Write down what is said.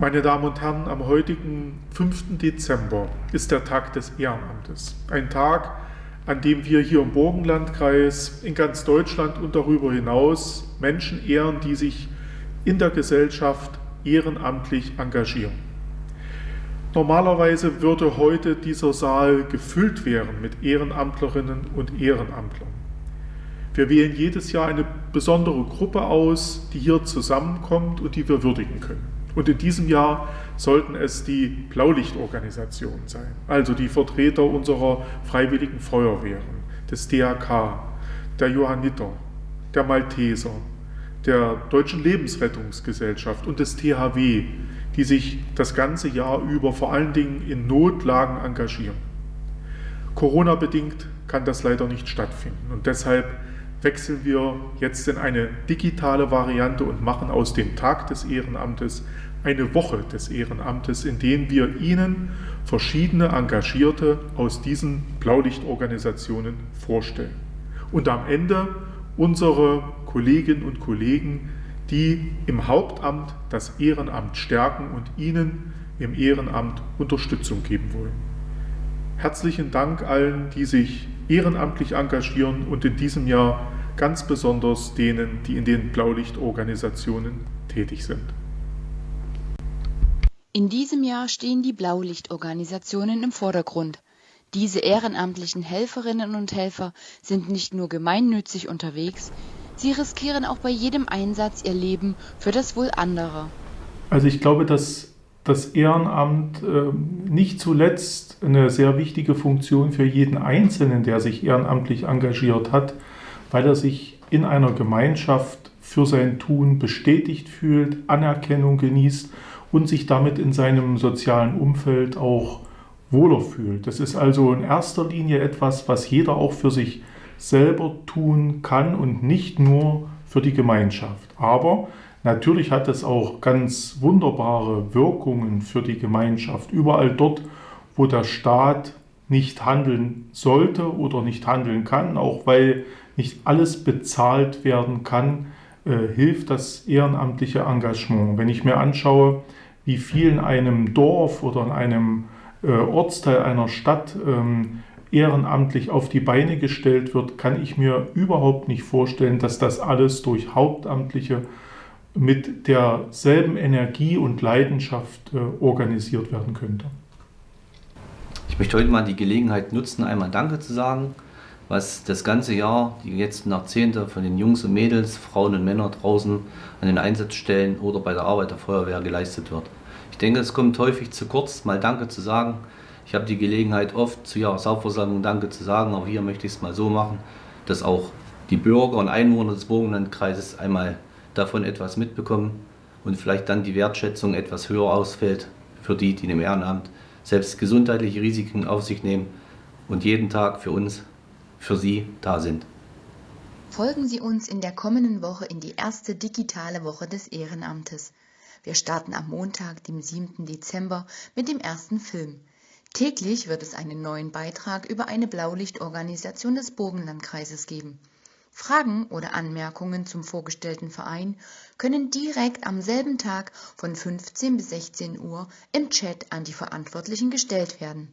Meine Damen und Herren, am heutigen 5. Dezember ist der Tag des Ehrenamtes. Ein Tag, an dem wir hier im Burgenlandkreis, in ganz Deutschland und darüber hinaus Menschen ehren, die sich in der Gesellschaft ehrenamtlich engagieren. Normalerweise würde heute dieser Saal gefüllt werden mit Ehrenamtlerinnen und Ehrenamtlern. Wir wählen jedes Jahr eine besondere Gruppe aus, die hier zusammenkommt und die wir würdigen können. Und in diesem Jahr sollten es die Blaulichtorganisationen sein, also die Vertreter unserer freiwilligen Feuerwehren, des DRK, der Johanniter, der Malteser, der Deutschen Lebensrettungsgesellschaft und des THW, die sich das ganze Jahr über vor allen Dingen in Notlagen engagieren. Corona-bedingt kann das leider nicht stattfinden und deshalb wechseln wir jetzt in eine digitale Variante und machen aus dem Tag des Ehrenamtes eine Woche des Ehrenamtes, in denen wir Ihnen verschiedene Engagierte aus diesen Blaulichtorganisationen vorstellen. Und am Ende unsere Kolleginnen und Kollegen, die im Hauptamt das Ehrenamt stärken und Ihnen im Ehrenamt Unterstützung geben wollen. Herzlichen Dank allen, die sich ehrenamtlich engagieren und in diesem Jahr ganz besonders denen, die in den Blaulichtorganisationen tätig sind. In diesem Jahr stehen die Blaulichtorganisationen im Vordergrund. Diese ehrenamtlichen Helferinnen und Helfer sind nicht nur gemeinnützig unterwegs, sie riskieren auch bei jedem Einsatz ihr Leben für das Wohl anderer. Also ich glaube, dass das Ehrenamt äh, nicht zuletzt eine sehr wichtige Funktion für jeden Einzelnen, der sich ehrenamtlich engagiert hat, weil er sich in einer Gemeinschaft für sein Tun bestätigt fühlt, Anerkennung genießt und sich damit in seinem sozialen Umfeld auch wohler fühlt. Das ist also in erster Linie etwas, was jeder auch für sich selber tun kann und nicht nur für die Gemeinschaft. Aber natürlich hat es auch ganz wunderbare Wirkungen für die Gemeinschaft. Überall dort, wo der Staat nicht handeln sollte oder nicht handeln kann, auch weil nicht alles bezahlt werden kann, äh, hilft das ehrenamtliche Engagement. Wenn ich mir anschaue, wie viel in einem Dorf oder in einem äh, Ortsteil einer Stadt ähm, ehrenamtlich auf die Beine gestellt wird, kann ich mir überhaupt nicht vorstellen, dass das alles durch Hauptamtliche mit derselben Energie und Leidenschaft äh, organisiert werden könnte. Ich möchte heute mal die Gelegenheit nutzen, einmal Danke zu sagen, was das ganze Jahr, die letzten Jahrzehnte von den Jungs und Mädels, Frauen und Männern draußen an den Einsatzstellen oder bei der Arbeit der Feuerwehr geleistet wird. Ich denke, es kommt häufig zu kurz, mal Danke zu sagen. Ich habe die Gelegenheit oft zu Jahreshauptversammlung Danke zu sagen, aber hier möchte ich es mal so machen, dass auch die Bürger und Einwohner des Burgenlandkreises einmal davon etwas mitbekommen und vielleicht dann die Wertschätzung etwas höher ausfällt für die, die im Ehrenamt selbst gesundheitliche Risiken auf sich nehmen und jeden Tag für uns für Sie da sind. Folgen Sie uns in der kommenden Woche in die erste digitale Woche des Ehrenamtes. Wir starten am Montag, dem 7. Dezember, mit dem ersten Film. Täglich wird es einen neuen Beitrag über eine Blaulichtorganisation des Burgenlandkreises geben. Fragen oder Anmerkungen zum vorgestellten Verein können direkt am selben Tag von 15 bis 16 Uhr im Chat an die Verantwortlichen gestellt werden.